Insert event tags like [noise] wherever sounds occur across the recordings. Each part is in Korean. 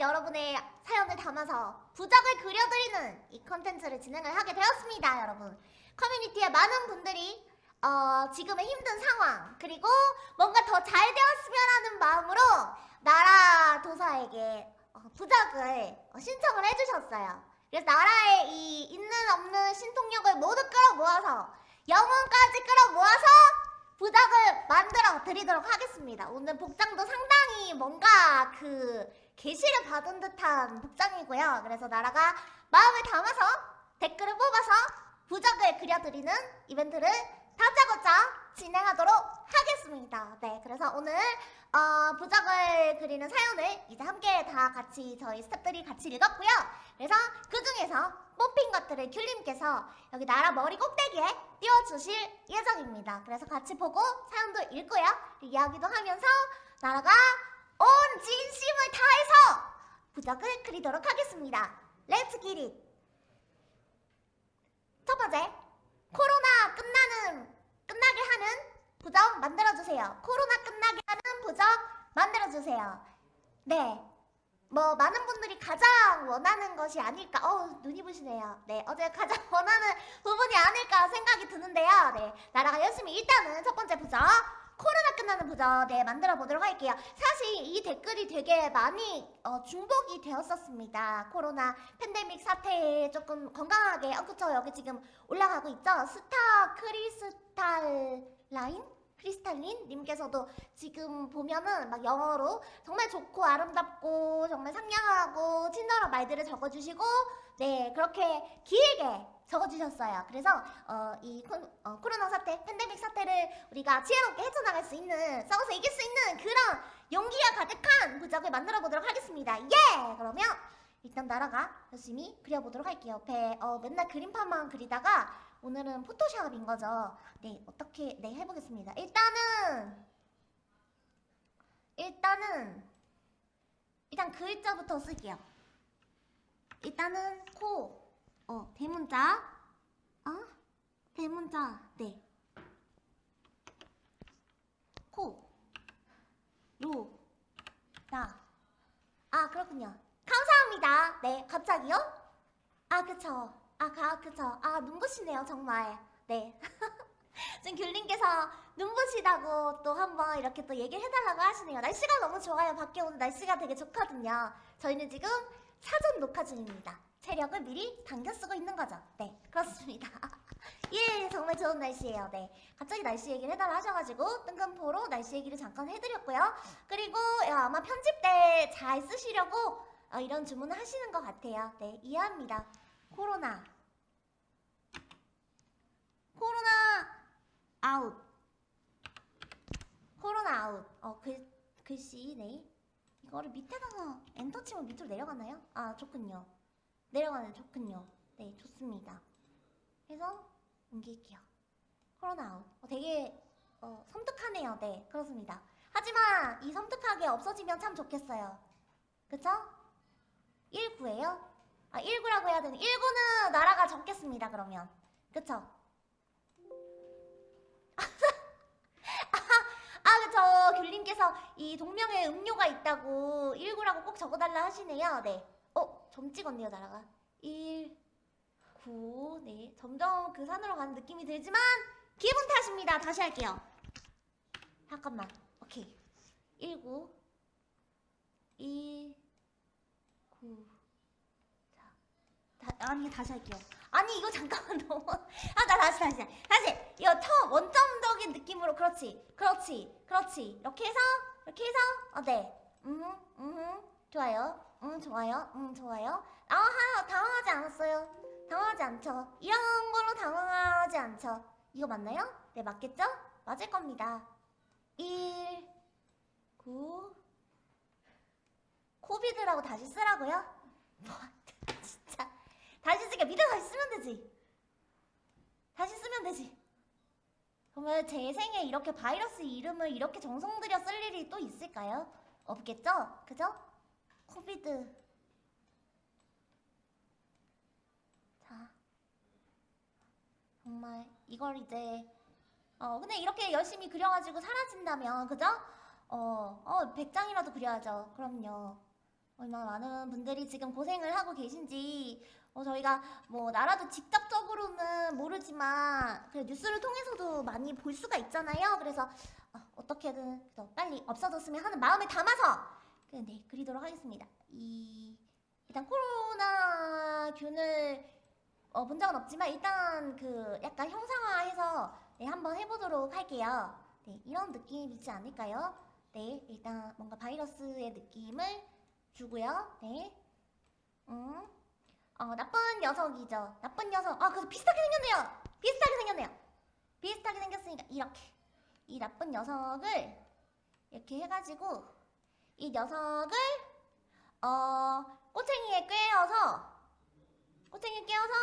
여러분의 사연을 담아서 부적을 그려드리는 이 컨텐츠를 진행을 하게 되었습니다, 여러분. 커뮤니티에 많은 분들이 어, 지금의 힘든 상황 그리고 뭔가 더 잘 되었으면 하는 마음으로 나라 도사에게 어, 부적을 어, 신청을 해주셨어요. 그래서 나라의 이 있는 없는 신통력을 모두 끌어모아서 영혼까지 끌어모아서 부적을 만들어 드리도록 하겠습니다. 오늘 복장도 상당히 뭔가 그 계시를 받은 듯한 복장이고요. 그래서 나라가 마음을 담아서 댓글을 뽑아서 부적을 그려드리는 이벤트를 다짜고짜 진행하도록 하겠습니다. 네, 그래서 오늘 어, 부적을 그리는 사연을 이제 함께 다 같이 저희 스태프들이 같이 읽었고요. 그래서 그 중에서 뽑힌 것들을 귤님께서 여기 나라 머리 꼭대기에 띄워주실 예정입니다. 그래서 같이 보고 사연도 읽고요. 이야기도 하면서 나라가 온 진심을 다해서 부적을 그리도록 하겠습니다. Let's get it! 첫 번째, 코로나 끝나는, 끝나게 하는 부적 만들어주세요. 코로나 끝나게 하는 부적 만들어주세요. 네. 뭐, 많은 분들이 가장 원하는 것이 아닐까. 어 눈이 부시네요. 네. 어제 가장 [laughs] 원하는 부분이 아닐까 생각이 드는데요. 네. 나라가 열심히 일단은 첫 번째 부적. 코로나 끝나는 부적 네 만들어 보도록 할게요. 사실 이 댓글이 되게 많이 어, 중복이 되었었습니다. 코로나 팬데믹 사태에 조금 건강하게 어 그쵸 여기 지금 올라가고 있죠. 스타 크리스탈 라인 크리스탈린 님께서도 지금 보면은 막 영어로 정말 좋고 아름답고 정말 상냥하고 친절한 말들을 적어주시고 네 그렇게 길게 적어주셨어요. 그래서 어, 이 코, 어, 코로나 사태, 팬데믹 사태를 우리가 지혜롭게 헤쳐나갈 수 있는 싸워서 이길 수 있는 그런 용기가 가득한 부적을 만들어 보도록 하겠습니다. 예! 그러면 일단 나라가 열심히 그려보도록 할게요. 배 어, 맨날 그림판만 그리다가 오늘은 포토샵인 거죠. 네, 어떻게 네 해보겠습니다. 일단은 일단은 일단 글자부터 쓸게요. 일단은 코, 어 대문자, 어 대문자, 네. 코, 로, 나. 아 그렇군요. 감사합니다. 네, 갑자기요? 아 그쵸. 아, 가, 그쵸. 아, 눈부시네요, 정말. 네. [laughs] 지금 귤님께서 눈부시다고 또 한번 이렇게 또 얘기를 해달라고 하시네요. 날씨가 너무 좋아요. 밖에 오늘 날씨가 되게 좋거든요. 저희는 지금 사전 녹화 중입니다. 체력을 미리 당겨 쓰고 있는 거죠. 네, 그렇습니다. [laughs] 예, 정말 좋은 날씨예요. 네. 갑자기 날씨 얘기를 해달라 하셔가지고 뜬금포로 날씨 얘기를 잠깐 해드렸고요. 그리고 아마 편집 때 잘 쓰시려고 어, 이런 주문을 하시는 것 같아요. 네, 이해합니다. 코로나 코로나 아웃 코로나 아웃 어 글, 글씨 네 이거를 밑에다가 엔터 치면 밑으로 내려가나요? 아 좋군요 내려가네 좋군요. 네 좋습니다. 해서 옮길게요. 코로나 아웃. 어, 되게 어, 섬뜩하네요. 네 그렇습니다. 하지만 이 섬뜩하게 없어지면 참 좋겠어요. 그쵸? 19예요? 아 19라고 해야 되는 19는 나라가 적겠습니다 그러면. 그쵸? [laughs] 아 그쵸. 귤님께서 이 동명의 음료가 있다고 19라고 꼭 적어달라 하시네요. 네. 어? 점 찍었네요 나라가. 1 9 네. 점점 그 산으로 가는 느낌이 들지만 기분 탓입니다. 다시 할게요. 잠깐만. 오케이. 19 1 9 다, 아니 다시 할게요. 아니 이거 잠깐만 [laughs] 너무 아나 다시 다시. 다시. 이거 처음 원점적인 느낌으로 그렇지 그렇지 그렇지. 이렇게 해서 이렇게 해서 어네음. 좋아요 음 좋아요 음 좋아요 아 하, 당황하지 않았어요 당황하지 않죠 이런 걸로 당황하지 않죠 이거 맞나요? 네 맞겠죠? 맞을 겁니다 1 9 코비드라고 다시 쓰라고요? [laughs] 뭐 진짜 다시 쓰게 밑에 다시 쓰면 되지 다시 쓰면 되지 정말 제 생에 이렇게 바이러스 이름을 이렇게 정성 들여 쓸 일이 또 있을까요? 없겠죠? 그죠? 코비드 자 정말 이걸 이제 어 근데 이렇게 열심히 그려가지고 사라진다면 그죠? 어, 어 100장이라도 그려야죠 그럼요 얼마나 많은 분들이 지금 고생을 하고 계신지 어, 저희가 뭐 나라도 직접적으로는 모르지만 그래 뉴스를 통해서도 많이 볼 수가 있잖아요. 그래서 어, 떻게든 빨리 없어졌으면 하는 마음을 담아서 그, 네 그리도록 하겠습니다. 이 일단 코로나 균을 어, 본 적은 없지만 일단 그 약간 형상화해서 네, 한번 해보도록 할게요. 네, 이런 느낌이지 않을까요? 네, 일단 뭔가 바이러스의 느낌을 주고요. 네, 음, 어, 나쁜 녀석이죠. 나쁜 녀석. 아, 그래서 비슷하게 생겼네요. 비슷하게 생겼네요. 비슷하게 생겼으니까 이렇게 이 나쁜 녀석을 이렇게 해가지고 이 녀석을 어 꼬챙이에 꿰어서 꼬챙이에 꿰어서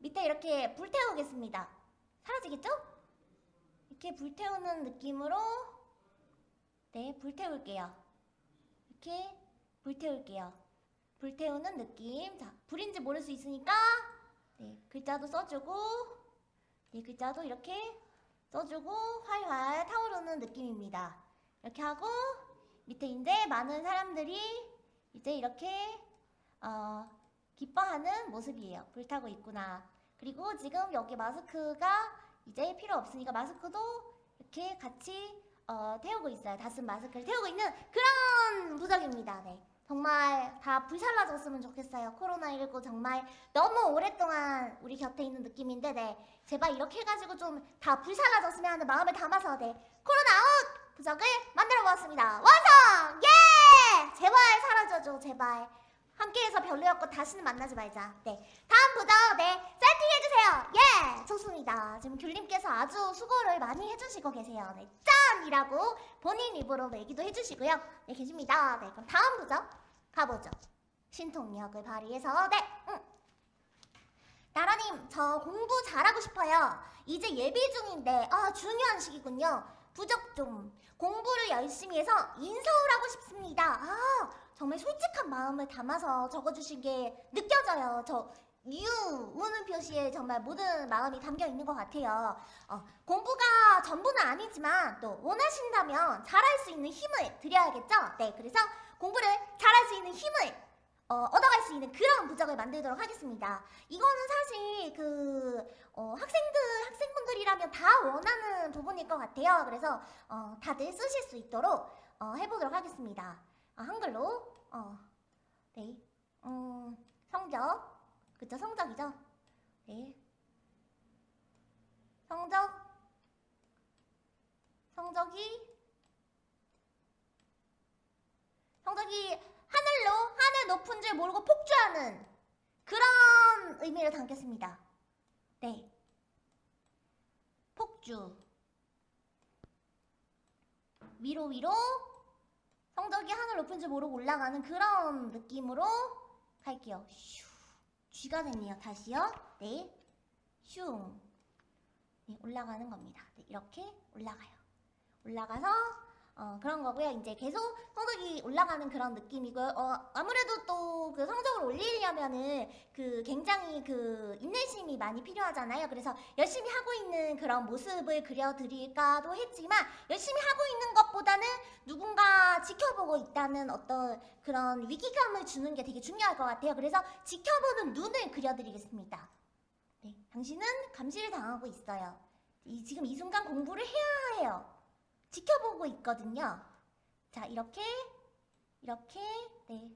밑에 이렇게 불태우겠습니다. 사라지겠죠? 이렇게 불태우는 느낌으로 네 불태울게요. 이렇게 불태울게요. 불태우는 느낌. 자, 불인지 모를 수 있으니까 네, 글자도 써주고 네, 글자도 이렇게 써주고 활활 타오르는 느낌입니다. 이렇게 하고 밑에 이제 많은 사람들이 이제 이렇게 어, 기뻐하는 모습이에요. 불타고 있구나. 그리고 지금 여기 마스크가 이제 필요 없으니까 마스크도 이렇게 같이 어, 태우고 있어요. 다쓴 마스크를 태우고 있는 그런 부적입니다. 네. 정말 다 불살라졌으면 좋겠어요. 코로나19 정말 너무 오랫동안 우리 곁에 있는 느낌인데, 네. 제발 이렇게 해가지고 좀 다 불살라졌으면 하는 마음을 담아서, 네. 코로나 아웃! 부적을 만들어 보았습니다. 완성! 예! 제발 사라져줘, 제발. 함께해서 별로였고 다시는 만나지 말자. 네. 다음 부적, 네. 세팅해주세요. 예! 좋습니다. 지금 귤님께서 아주 수고를 많이 해주시고 계세요. 네. 짠 이라고 본인 입으로 얘기도 해주시고요. 네, 계십니다. 네, 그럼 다음 부적 가보죠. 신통력을 발휘해서 네, 응. 나라님, 저 공부 잘하고 싶어요. 이제 예비 중인데 아 중요한 시기군요. 부적 좀 공부를 열심히 해서 인서울 하고 싶습니다. 아 정말 솔직한 마음을 담아서 적어주신 게 느껴져요. 저 유, 우는 표시에 정말 모든 마음이 담겨 있는 것 같아요. 어, 공부가 전부는 아니지만 또 원하신다면 잘할 수 있는 힘을 드려야겠죠? 네, 그래서 공부를 잘할 수 있는 힘을 어, 얻어갈 수 있는 그런 부적을 만들도록 하겠습니다. 이거는 사실 그 어, 학생들 학생분들이라면 다 원하는 부분일 것 같아요. 그래서 어, 다들 쓰실 수 있도록 어, 해보도록 하겠습니다. 아, 한글로 어, 네, 음, 성적 그쵸 성적이죠? 네, 성적 성적이 성적이 하늘로 하늘 높은 줄 모르고 폭주하는 그런 의미를 담겠습니다. 네. 폭주. 위로 위로 성적이 하늘 높은 줄 모르고 올라가는 그런 느낌으로 갈게요. 슈. 쥐가 됐네요. 다시요. 네. 슝. 네, 올라가는 겁니다. 네, 이렇게 올라가요. 올라가서 어, 그런 거고요. 이제 계속 성적이 올라가는 그런 느낌이고요. 어, 아무래도 또 그 성적을 올리려면은 그 굉장히 그 인내심이 많이 필요하잖아요. 그래서 열심히 하고 있는 그런 모습을 그려드릴까도 했지만 열심히 하고 있는 것보다는 누군가 지켜보고 있다는 어떤 그런 위기감을 주는 게 되게 중요할 것 같아요. 그래서 지켜보는 눈을 그려드리겠습니다. 네, 당신은 감시를 당하고 있어요. 이, 지금 이 순간 공부를 해야 해요. 지켜보고 있거든요. 자, 이렇게, 이렇게, 네.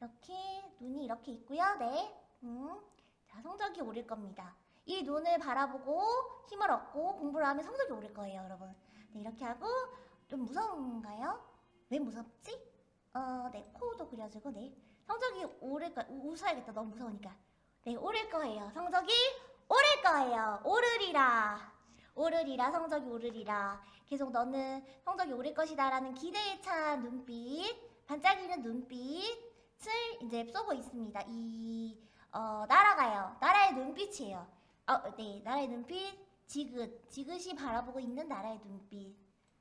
이렇게, 눈이 이렇게 있고요. 네. 음. 자, 성적이 오를 겁니다. 이 눈을 바라보고 힘을 얻고 공부를 하면 성적이 오를 거예요, 여러분. 네, 이렇게 하고, 좀 무서운가요? 왜 무섭지? 어, 네, 코도 그려주고, 네. 성적이 오를 거, 우- 웃어야겠다. 너무 무서우니까. 네, 오를 거예요. 성적이 오를 거예요. 오르리라. 오르리라, 성적이 오르리라. 계속 너는 성적이 오를 것이다 라는 기대에 찬 눈빛, 반짝이는 눈빛을 이제 쏘고 있습니다. 이 어, 날아가요. 나라의 눈빛이에요. 어, 네, 나라의 눈빛, 지긋, 지긋이 바라보고 있는 나라의 눈빛.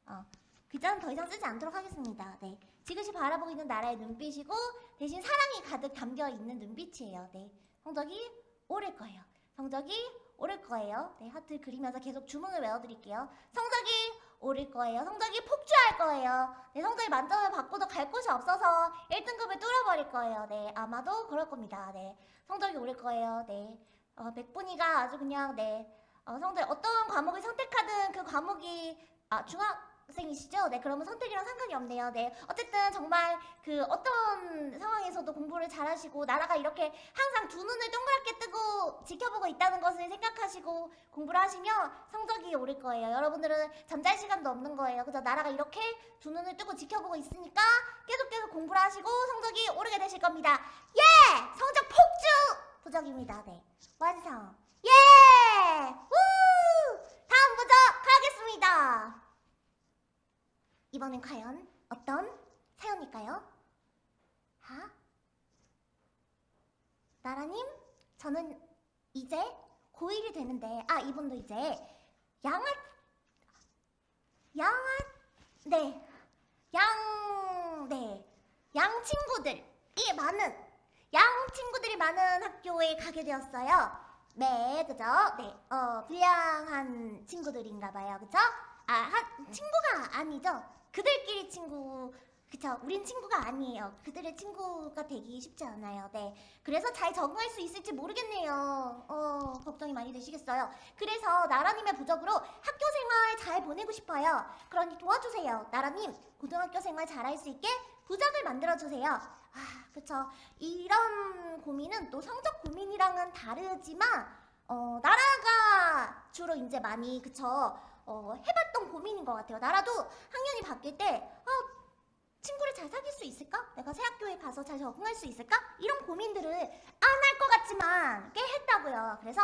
어, 글자는 더 이상 쓰지 않도록 하겠습니다. 네, 지긋이 바라보고 있는 나라의 눈빛이고 대신 사랑이 가득 담겨 있는 눈빛이에요. 네, 성적이 오를 거예요. 성적이 오를 거예요. 네, 하트 그리면서 계속 주문을 외워드릴게요. 성적이 오를 거예요. 성적이 폭주할 거예요. 네, 성적이 만점을 받고도 갈 곳이 없어서 1등급을 뚫어버릴 거예요. 네, 아마도 그럴 겁니다. 네, 성적이 오를 거예요. 네, 어, 백분이가 아주 그냥 네, 어, 성적 어떤 과목을 선택하든 그 과목이 아 중학 생이시죠? 네, 그러면 선택이랑 상관이 없네요. 네, 어쨌든 정말 그 어떤 상황에서도 공부를 잘하시고 나라가 이렇게 항상 두 눈을 동그랗게 뜨고 지켜보고 있다는 것을 생각하시고 공부를 하시면 성적이 오를 거예요. 여러분들은 잠잘 시간도 없는 거예요. 그죠? 나라가 이렇게 두 눈을 뜨고 지켜보고 있으니까 계속 계속 공부를 하시고 성적이 오르게 되실 겁니다. 예! 성적 폭주! 부적입니다. 네. 완성. 예! 우! 다음 부적 가겠습니다. 이번엔 과연 어떤 사연일까요? 하? 나라님, 저는 이제 고1이 되는데, 아, 이분도 이제 양아, 양아, 네, 양, 네, 양 친구들이 많은, 양 친구들이 많은 학교에 가게 되었어요. 네, 그죠? 네, 어, 불량한 친구들인가 봐요. 그죠? 아, 한, 친구가 아니죠? 그들끼리 친구, 그쵸? 우린 친구가 아니에요. 그들의 친구가 되기 쉽지 않아요. 네. 그래서 잘 적응할 수 있을지 모르겠네요. 어, 걱정이 많이 되시겠어요. 그래서 나라님의 부적으로 학교 생활 잘 보내고 싶어요. 그러니 도와주세요. 나라님, 고등학교 생활 잘할 수 있게 부적을 만들어주세요. 아, 그쵸. 이런 고민은 또 성적 고민이랑은 다르지만, 어, 나라가 주로 이제 많이, 그쵸. 어, 해봤던 고민인 것 같아요. 나라도 학년이 바뀔 때, 어, 친구를 잘 사귈 수 있을까? 내가 새 학교에 가서 잘 적응할 수 있을까? 이런 고민들을 안 할 것 같지만 꽤 했다고요. 그래서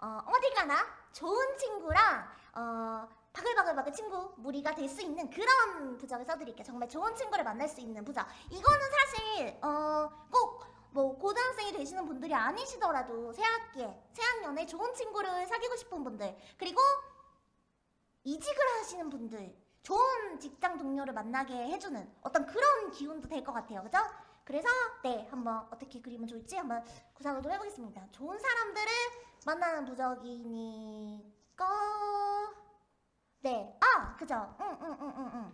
어, 어디 가나 좋은 친구랑 어, 바글바글바글 친구 무리가 될 수 있는 그런 부적을 써드릴게요. 정말 좋은 친구를 만날 수 있는 부적. 이거는 사실 어, 꼭뭐 고등학생이 되시는 분들이 아니시더라도 새 학기에 새 학년에 좋은 친구를 사귀고 싶은 분들 그리고 이직을 하시는 분들 좋은 직장 동료를 만나게 해주는 어떤 그런 기운도 될 것 같아요. 그죠? 그래서 네 한번 어떻게 그리면 좋을지 한번 구상을 좀 해보겠습니다. 좋은 사람들을 만나는 부적이니까 네, 아 그죠? 응 응 응 응 응.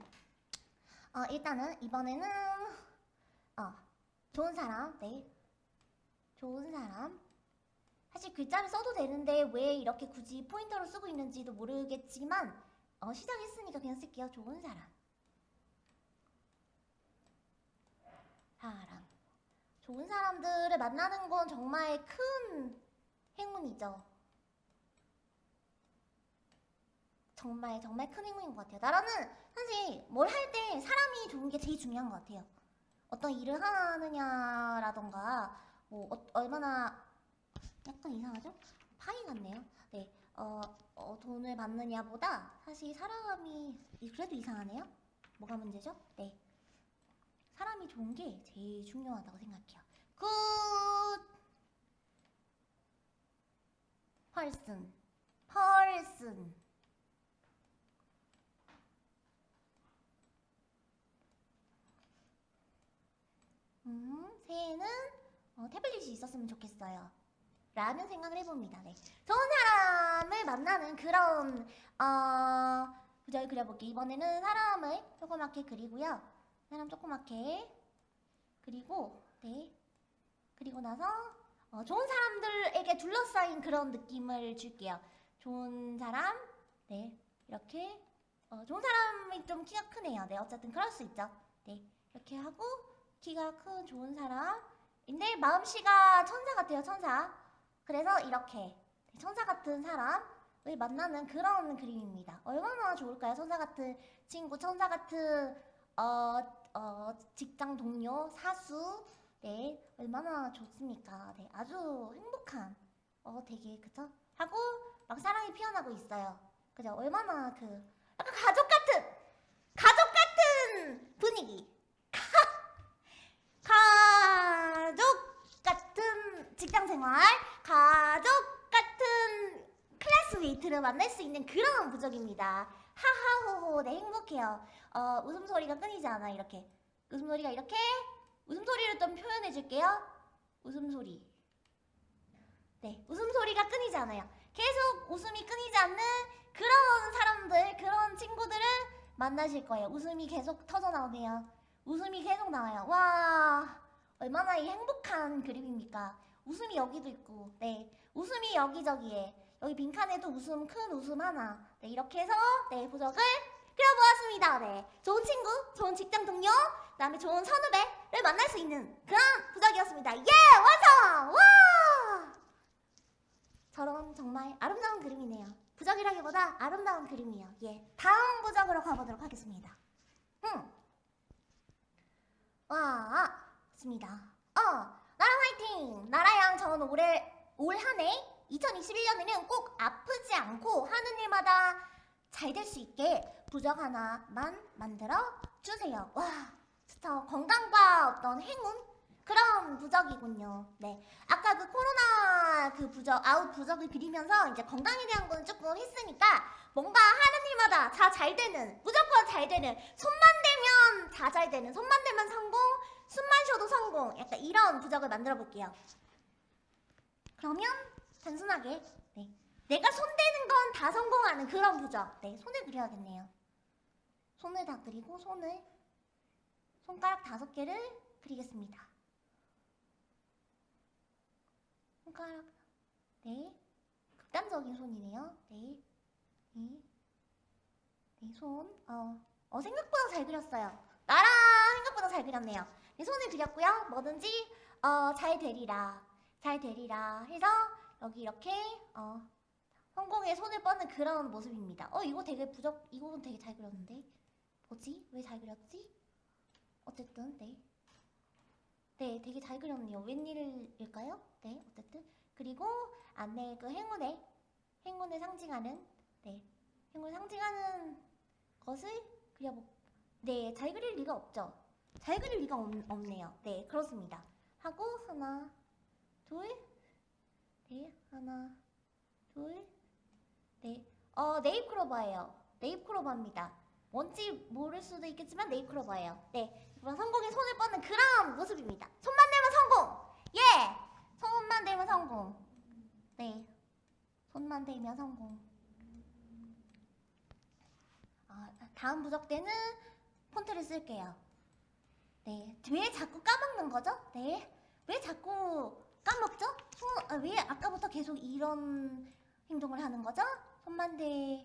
어 일단은 이번에는 어 좋은 사람 네 좋은 사람 사실 글자를 써도 되는데 왜 이렇게 굳이 포인터로 쓰고 있는지도 모르겠지만 어, 시작했으니까 그냥 쓸게요. 좋은 사람. 사람. 좋은 사람들을 만나는 건 정말 큰 행운이죠. 정말 정말 큰 행운인 것 같아요. 나라는 사실 뭘 할 때 사람이 좋은 게 제일 중요한 것 같아요. 어떤 일을 하느냐라던가 뭐 어, 얼마나 약간 이상하죠? 파이 같네요. 네, 어, 어, 돈을 받느냐보다 사실 사람이 그래도 이상하네요. 뭐가 문제죠? 네, 사람이 좋은 게 제일 중요하다고 생각해요. Good person 음, 새해는 어, 태블릿이 있었으면 좋겠어요. 라는 생각을 해봅니다. 네. 좋은 사람을 만나는 그런 어, 부적을 그려볼게요. 이번에는 사람을 조그맣게 그리고요. 사람 조그맣게 그리고 네 그리고 나서 어, 좋은 사람들에게 둘러싸인 그런 느낌을 줄게요. 좋은 사람 네 이렇게 어, 좋은 사람이 좀 키가 크네요. 네 어쨌든 그럴 수 있죠. 네 이렇게 하고 키가 큰 좋은 사람 인데 마음씨가 천사 같아요. 천사. 그래서 이렇게 천사 같은 사람을 만나는 그런 그림입니다. 얼마나 좋을까요? 천사 같은 친구, 천사 같은 어, 어, 직장 동료, 사수, 네, 얼마나 좋습니까? 네, 아주 행복한, 어, 되게 그쵸? 하고 막 사랑이 피어나고 있어요. 그죠? 얼마나 그 약간 가족 같은, 가족 같은 분위기. 가족 같은 직장 생활, 가족 같은 classmate를 만날 수 있는 그런 부적입니다. 하하호호, 네 행복해요. 어, 웃음소리가 끊이지 않아 이렇게. 웃음소리가 이렇게 웃음소리를 좀 표현해 줄게요. 웃음소리. 네, 웃음소리가 끊이지 않아요. 계속 웃음이 끊이지 않는 그런 사람들 그런 친구들을 만나실 거예요. 웃음이 계속 터져 나오네요. 웃음이 계속 나와요. 와 얼마나 이 행복한 그림입니까? 웃음이 여기도 있고, 네 웃음이 여기저기에 여기 빈칸에도 웃음 큰 웃음 하나. 네 이렇게 해서 네 부적을 그려보았습니다. 네 좋은 친구, 좋은 직장 동료, 그 다음에 좋은 선후배를 만날 수 있는 그런 부적이었습니다. 예 완성! 와! 저런 정말 아름다운 그림이네요. 부적이라기보다 아름다운 그림이에요. 예. 다음 부적으로 가보도록 하겠습니다. 음. 와, 좋습니다. 어, 나라 화이팅! 나라양 전 올해, 올 한 해, 2021년에는 꼭 아프지 않고 하는 일마다 잘 될 수 있게 부적 하나만 만들어 주세요. 와, 진짜 건강과 어떤 행운? 그런 부적이군요. 네. 아까 그 코로나 그 부적, 아웃 부적을 그리면서 이제 건강에 대한 거는 조금 했으니까 뭔가 하는 일마다 다 잘 되는, 무조건 잘 되는, 손만 대면 다 잘 되는, 손만 대면 성공, 숨만 쉬어도 성공. 약간 이런 부적을 만들어 볼게요. 그러면 단순하게, 네. 내가 손 대는 건 다 성공하는 그런 부적. 네. 손을 그려야겠네요. 손을 다 그리고 손을, 손가락 다섯 개를 그리겠습니다. 손가락 네 극단적인 손이네요 네 네, 네, 손. 어, 어, 생각보다 잘 그렸어요. 나랑 생각보다 잘 그렸네요. 네, 손을 그렸고요. 뭐든지, 어, 잘 되리라. 잘 되리라 해서, 여기 이렇게, 어, 성공에 손을 뻗는 그런 모습입니다. 어, 이거 되게 부적, 이거는 되게 잘 그렸는데. 뭐지? 왜 잘 그렸지? 어쨌든, 네. 네, 되게 잘 그렸네요. 웬일일까요? 네, 어쨌든. 그리고 안에 그 행운의, 행운을 상징하는, 네, 행운을 상징하는 것을 그려보, 네, 잘 그릴 리가 없죠. 잘 그릴 리가 없, 없네요. 네, 그렇습니다. 하고, 하나, 둘, 네, 하나, 둘, 네. 어, 네잎크로버예요. 네잎크로버입니다. 뭔지 모를 수도 있겠지만 네잎크로버예요. 네, 그럼 성공에 손을 뻗는 그런 모습입니다. 손만 대면 성공! 예! 손만 대면 성공. 네, 손만 대면 성공. 아, 다음 부적 때는 폰트를 쓸게요. 네, 왜 자꾸 까먹는 거죠? 네, 왜 자꾸 까먹죠? 손, 아, 왜 아까부터 계속 이런 행동을 하는 거죠? 손만 대면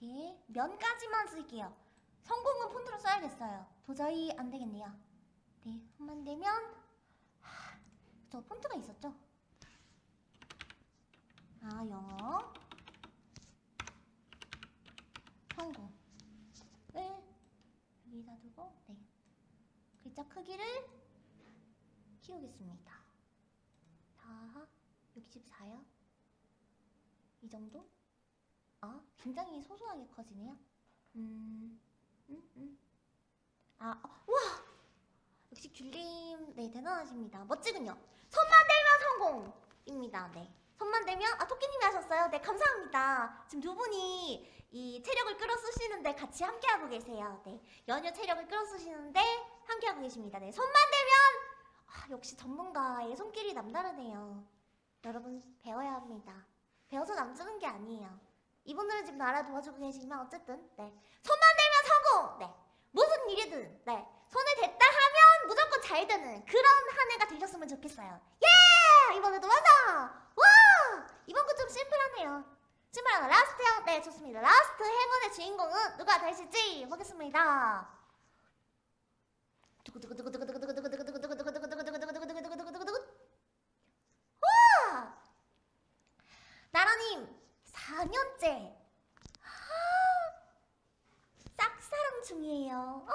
네, 면까지만 쓸게요. 성공은 폰트로 써야겠어요. 도저히 안 되겠네요. 네, 손만 대면 하, 저 폰트가 있었죠? 아, 영어 성공 을 여기다 두고 네. 글자 크기를 키우겠습니다. 다 64요? 이 정도? 아 굉장히 소소하게 커지네요. 음, 음, 음. 아, 어, 와! 역시 귤님 네 대단하십니다. 멋지군요. 손만 대면 성공입니다. 네. 손만 대면 아 토끼님이 하셨어요? 네 감사합니다. 지금 두 분이 이 체력을 끌어쓰시는데 같이 함께하고 계세요. 네. 연휴 체력을 끌어쓰시는데 함께하고 계십니다. 네. 손만 대면 아, 역시 전문가의 손길이 남다르네요. 여러분 배워야 합니다. 배워서 남주는 게 아니에요. 이분들은 지금 나라 도와주고 계시지만 어쨌든 네. 손만 대면 성공! 네. 무슨 일이든 네. 손을 댔다 하면 무조건 잘 되는 그런 한 해가 되셨으면 좋겠어요. 예! 이번에도 완성! 와! 이번 거 좀 심플하네요. 심플한 last요? 네 좋습니다. last 행운의 주인공은 누가 되실지 보겠습니다. 와! 나라님 4년째. 짝사랑 중이에요. 아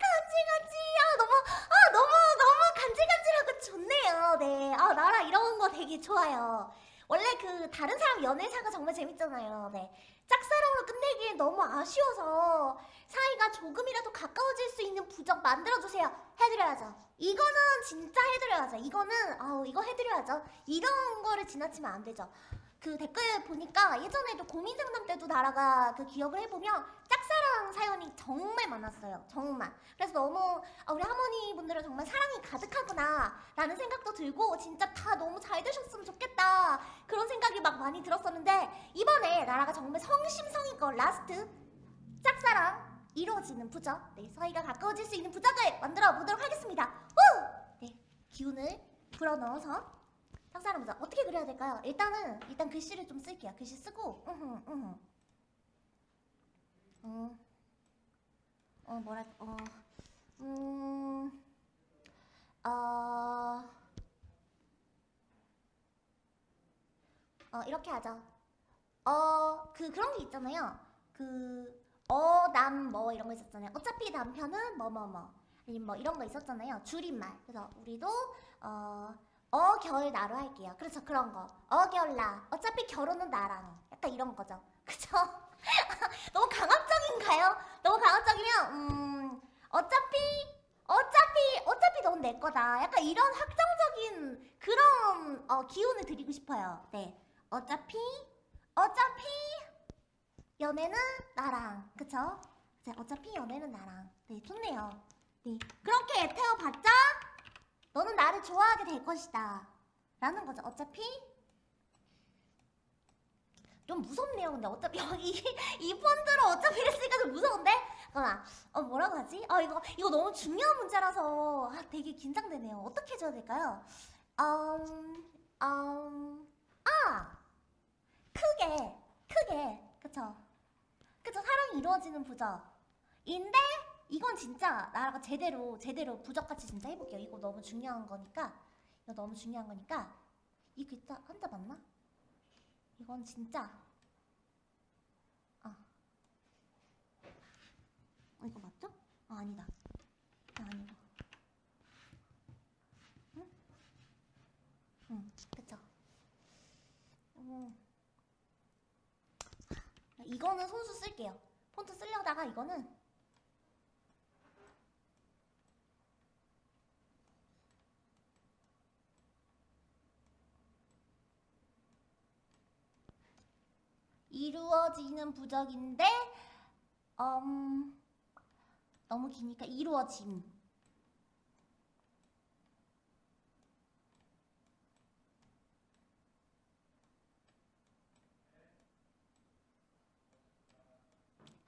간질간질. 아 너무 아 너무 너무 간질간질하고 좋네요. 네아 나라 이런 거 되게 좋아요 원래 그 다른 사람 연애사가 정말 재밌잖아요. 네. 짝사랑으로 끝내기엔 너무 아쉬워서 사이가 조금이라도 가까워질 수 있는 부적 만들어주세요. 해드려야죠. 이거는 진짜 해드려야죠. 이거는 아우 이거 해드려야죠. 이런 거를 지나치면 안 되죠. 그 댓글 보니까 예전에도 고민 상담 때도 나라가 그 기억을 해보면 짝사랑 사연이 정말 많았어요. 정말. 그래서 너무 아, 우리 할머니 분들은 정말 사랑이 가득하구나 라는 생각도 들고 진짜 다 너무 잘 되셨으면 좋겠다 그런 생각이 막 많이 들었었는데 이번에 나라가 정말 성심성의껏 last 짝사랑 이루어지는 부적 네 서희가 가까워질 수 있는 부적을 만들어 보도록 하겠습니다. 후! 네 기운을 불어넣어서 짝사랑 부적 어떻게 그려야 될까요? 일단은 일단 글씨를 좀 쓸게요. 글씨 쓰고 으흠 으흠 어, 어 뭐랄 어 음, 어, 어 이렇게 하죠. 어, 그 그런 게 있잖아요. 그 어, 남, 뭐 이런 거 있었잖아요. 어차피 남편은 뭐 뭐 뭐. 아니면 뭐 이런 거 있었잖아요. 줄임말. 그래서 우리도 어, 어, 겨울 나로 할게요. 그렇죠. 그런 거. 어, 겨울 나. 어차피 결혼은 나랑. 약간 이런 거죠. [laughs] 그쵸? [laughs] 너무 강압적인가요? 너무 강압적이면 음, 어차피 어차피 어차피 넌 내 거다. 약간 이런 확정적인 그런 어, 기운을 드리고 싶어요. 네. 어차피 어차피 연애는 나랑. 그쵸? 네, 어차피 연애는 나랑. 네, 좋네요. 네. 그렇게 애태워봤자 너는 나를 좋아하게 될 것이다. 라는 거죠. 어차피 좀 무섭네요. 근데 어차피 여기 이 폰트로 어차피를 쓰니까 좀 무서운데? 잠깐만. 어 뭐라고 하지? 아 이거 이거 너무 중요한 문제라서 아, 되게 긴장되네요. 어떻게 해줘야 될까요? 음, 음, 아 크게 크게 그쵸? 그쵸? 사랑이 이루어지는 부적 인데 이건 진짜 나라가 제대로 제대로 부적같이 진짜 해볼게요. 이거 너무 중요한 거니까 이거 너무 중요한 거니까 이 글자 한자 맞나? 이건 진짜 아 어, 이거 맞죠? 아 아니다 아, 아니다 응? 응 그쵸 음. 이거는 손수 쓸게요 폰트 쓰려다가 이거는 이루어지는 부적인데 음, 너무 기니까 이루어짐.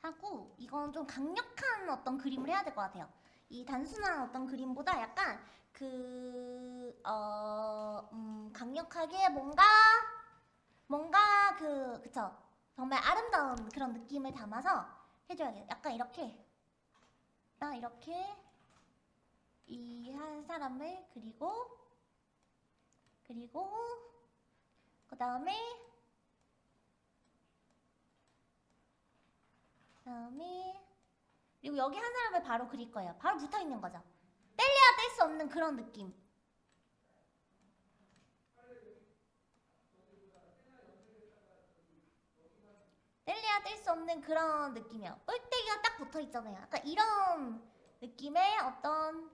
하고 이건 좀 강력한 어떤 그림을 해야 될 것 같아요. 이 단순한 어떤 그림보다 약간 그 어, 음, 강력하게 뭔가 뭔가 그 그쵸 정말 아름다운 그런 느낌을 담아서 해줘야겠어요. 약간 이렇게 딱 이렇게 이 한 사람을 그리고 그리고 그 다음에 그 다음에 그리고 여기 한 사람을 바로 그릴 거예요. 바로 붙어 있는 거죠. 뗄래야 뗄 수 없는 그런 느낌. 뗄래야 뗄 수 없는 그런 느낌이야. 뿔떼기가 딱 붙어 있잖아요. 약간 이런 느낌의 어떤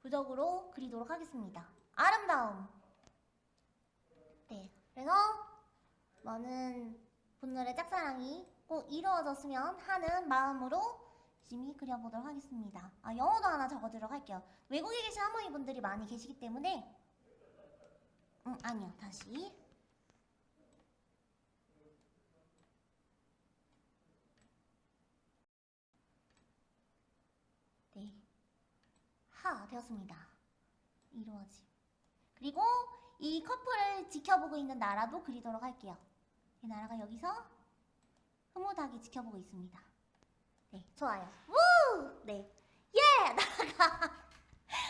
부적으로 그리도록 하겠습니다. 아름다움. 네. 그래서 많은 분들의 짝사랑이 꼭 이루어졌으면 하는 마음으로 열심히 그려보도록 하겠습니다. 아, 영어도 하나 적어두도록 할게요. 외국에 계신 할머니 분들이 많이 계시기 때문에 음, 아니요. 다시 네. 하 되었습니다. 이루어짐. 그리고 이 커플을 지켜보고 있는 나라도 그리도록 할게요. 이 나라가 여기서 흐뭇하게 지켜보고 있습니다. 네, 좋아요. 우! 네. 예! [laughs] 나라가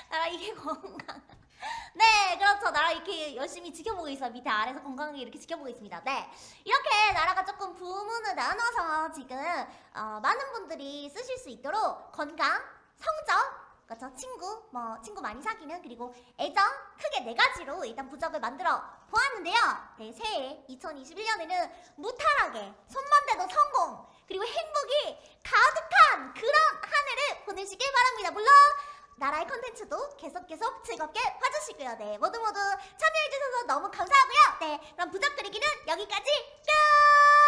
나라 이게 건강. 네, 그렇죠. 나라 이렇게 열심히 지켜보고 있어요. 밑에 아래서 건강하게 이렇게 지켜보고 있습니다. 네, 이렇게 나라가 조금 부문을 나눠서 지금 어, 많은 분들이 쓰실 수 있도록 건강, 성적, 그렇죠. 친구, 뭐 친구 많이 사귀는 그리고 애정 크게 네 가지로 일단 부적을 만들어 보았는데요. 네, 새해 2021년에는 무탈하게 손만 대도 성공 그리고 행복이 가득한 그런 한 해를 보내시길 바랍니다. 물론 나라의 컨텐츠도 계속 계속 즐겁게 봐주시고요. 네 모두 모두 참여해주셔서 너무 감사하고요. 네 그럼 부적 그리기는 여기까지 끝!